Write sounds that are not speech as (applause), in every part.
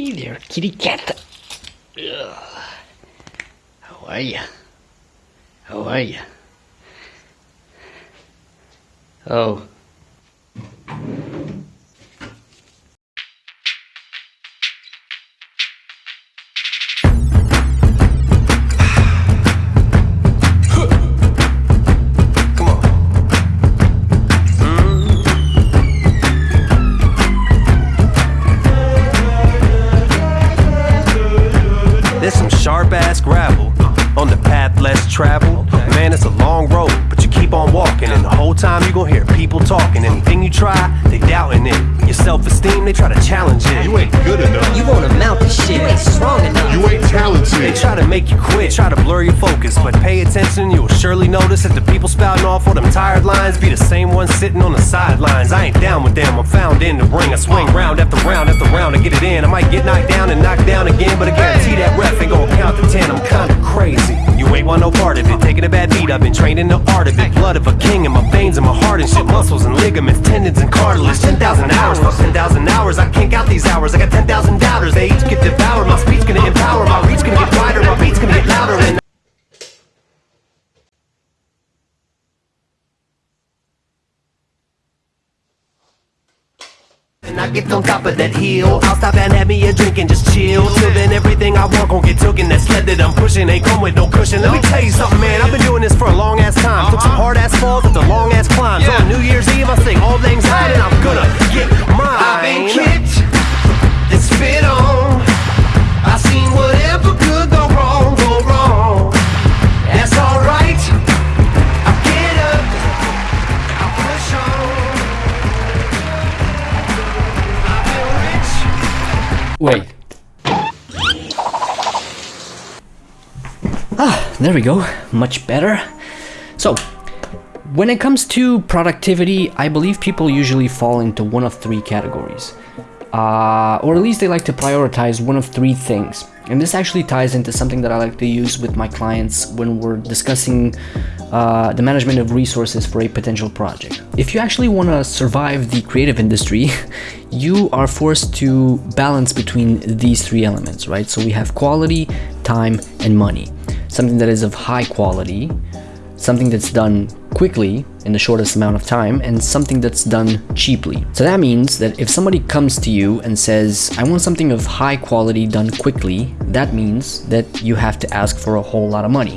Hey there, kitty cat. Ugh. How are ya? How are ya? Oh. There's some sharp ass gravel on the path less traveled. Man, it's a long road, but you keep on walking, and the whole time you gon' hear people talking. Anything you try, they doubting it. Your self esteem, they try to challenge it. You ain't good enough. You won't amount to shit. You ain't strong enough. You ain't talented. They try to make you quit, try to blur your focus, but pay attention, you'll surely notice that the people spouting off all them tired lines be the same ones sitting on the sidelines. I ain't down with them, I'm found in the ring. I swing round after round after round to get it in. I might get knocked down and knocked down again, but I Taking a bad beat, I've been trained in the art of it. Blood of a king in my veins and my heart and shit. Muscles and ligaments, tendons and cartilage. 10,000 hours, fuck 10,000 hours. I can't count these hours. I got 10,000 doubters. They each get devoured. My speech gonna empower. My reach gonna get wider. My beats gonna get louder. And I get on top of that hill. I'll stop and have me a drink and just chill. Till then, everything I want gon' get took. And that I'm pushing ain't come with no cushion. Let me tell you something, man. I've been doing this for a long ass time. Took some hard ass falls after long ass climbs. On New Year's Eve, I sing all things high, and I'm gonna there we go. Much better. So, when it comes to productivity, I believe people usually fall into one of three categories. Uh, or at least they like to prioritize one of three things. And this actually ties into something that I like to use with my clients when we're discussing uh, the management of resources for a potential project. If you actually want to survive the creative industry, (laughs) you are forced to balance between these three elements, right? So we have quality, time, and money. Something that is of high quality, something that's done quickly in the shortest amount of time and something that's done cheaply. So that means that if somebody comes to you and says, I want something of high quality done quickly, that means that you have to ask for a whole lot of money,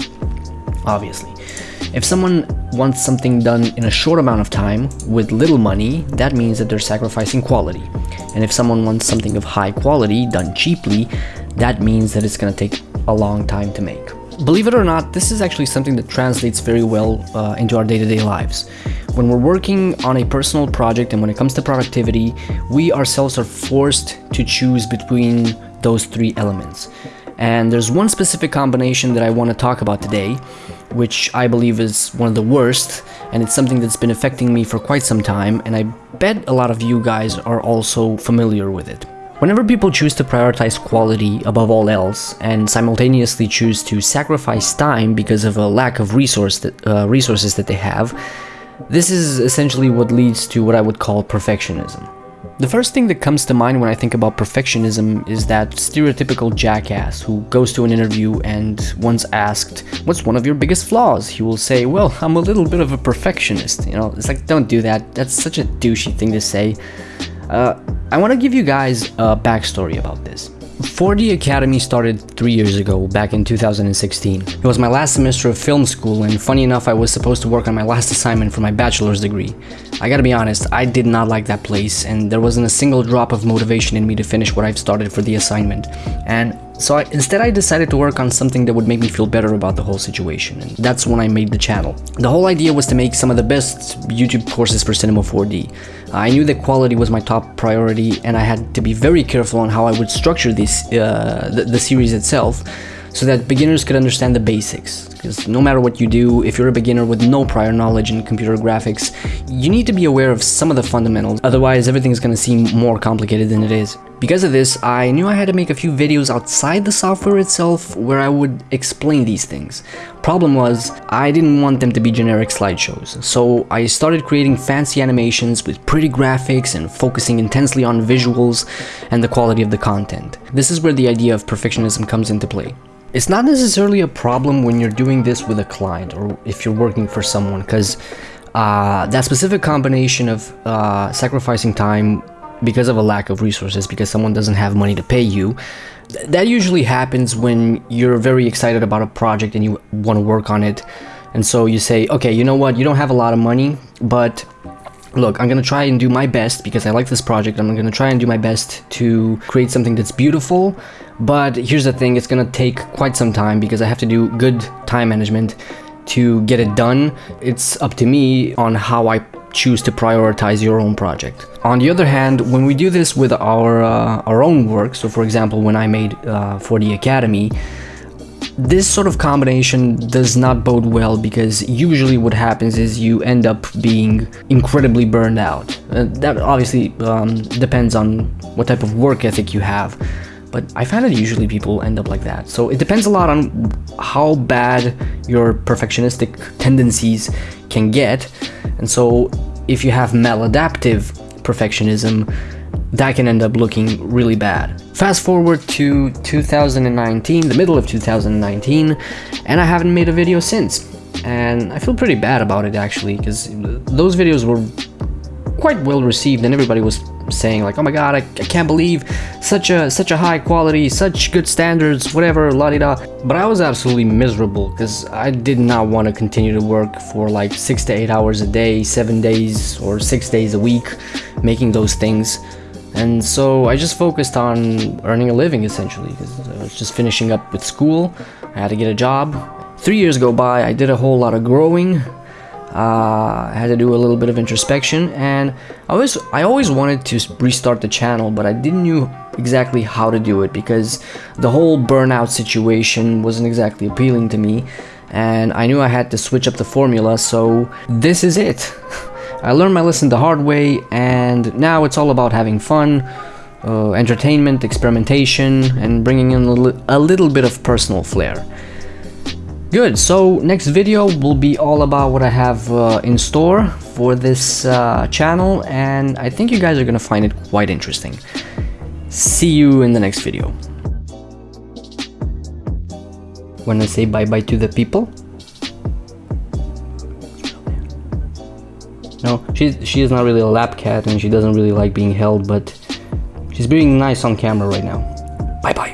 obviously. If someone wants something done in a short amount of time with little money, that means that they're sacrificing quality. And if someone wants something of high quality done cheaply, that means that it's gonna take a long time to make. Believe it or not, this is actually something that translates very well uh, into our day-to-day lives. When we're working on a personal project and when it comes to productivity, we ourselves are forced to choose between those three elements. And there's one specific combination that I want to talk about today, which I believe is one of the worst, and it's something that's been affecting me for quite some time, and I bet a lot of you guys are also familiar with it. Whenever people choose to prioritize quality above all else and simultaneously choose to sacrifice time because of a lack of resource that, uh, resources that they have, this is essentially what leads to what I would call perfectionism. The first thing that comes to mind when I think about perfectionism is that stereotypical jackass who goes to an interview and once asked, what's one of your biggest flaws? He will say, well, I'm a little bit of a perfectionist. You know, it's like, don't do that. That's such a douchey thing to say. Uh, I want to give you guys a backstory about this. 4D Academy started three years ago, back in 2016. It was my last semester of film school, and funny enough, I was supposed to work on my last assignment for my bachelor's degree. I gotta be honest, I did not like that place, and there wasn't a single drop of motivation in me to finish what I've started for the assignment. And so I, instead I decided to work on something that would make me feel better about the whole situation, and that's when I made the channel. The whole idea was to make some of the best YouTube courses for Cinema 4D. I knew that quality was my top priority, and I had to be very careful on how I would structure this, uh, the, the series itself, so that beginners could understand the basics. Because no matter what you do, if you're a beginner with no prior knowledge in computer graphics, you need to be aware of some of the fundamentals, otherwise everything is going to seem more complicated than it is. Because of this, I knew I had to make a few videos outside the software itself where I would explain these things. Problem was, I didn't want them to be generic slideshows, so I started creating fancy animations with pretty graphics and focusing intensely on visuals and the quality of the content. This is where the idea of perfectionism comes into play. It's not necessarily a problem when you're doing this with a client or if you're working for someone, because uh, that specific combination of uh, sacrificing time because of a lack of resources, because someone doesn't have money to pay you, th that usually happens when you're very excited about a project and you want to work on it. And so you say, okay, you know what, you don't have a lot of money, but look, I'm gonna try and do my best because I like this project. I'm gonna try and do my best to create something that's beautiful. But here's the thing, it's gonna take quite some time because I have to do good time management to get it done. It's up to me on how I choose to prioritize your own project. On the other hand, when we do this with our uh, our own work, so for example, when I made uh, 4D Academy, this sort of combination does not bode well because usually what happens is you end up being incredibly burned out. Uh, that obviously um, depends on what type of work ethic you have, but I find that usually people end up like that. So it depends a lot on how bad your perfectionistic tendencies can get, and so if you have maladaptive perfectionism, that can end up looking really bad. Fast forward to 2019, the middle of 2019, and I haven't made a video since. And I feel pretty bad about it actually, because those videos were quite well received and everybody was saying like, oh my god, I, I can't believe such a such a high quality, such good standards, whatever, la di da. But I was absolutely miserable because I did not want to continue to work for like six to eight hours a day, seven days or six days a week, making those things. And so I just focused on earning a living essentially because I was just finishing up with school. I had to get a job. Three years go by, I did a whole lot of growing. Uh, I had to do a little bit of introspection and I always, I always wanted to restart the channel but I didn't know exactly how to do it because the whole burnout situation wasn't exactly appealing to me and I knew I had to switch up the formula so this is it. (laughs) I learned my lesson the hard way, and now it's all about having fun, uh, entertainment, experimentation, and bringing in a, li a little bit of personal flair. Good, so next video will be all about what I have uh, in store for this uh, channel, and I think you guys are gonna find it quite interesting. See you in the next video. Wanna say bye-bye to the people? No, she's she is not really a lap cat and she doesn't really like being held, but she's being nice on camera right now. Bye bye.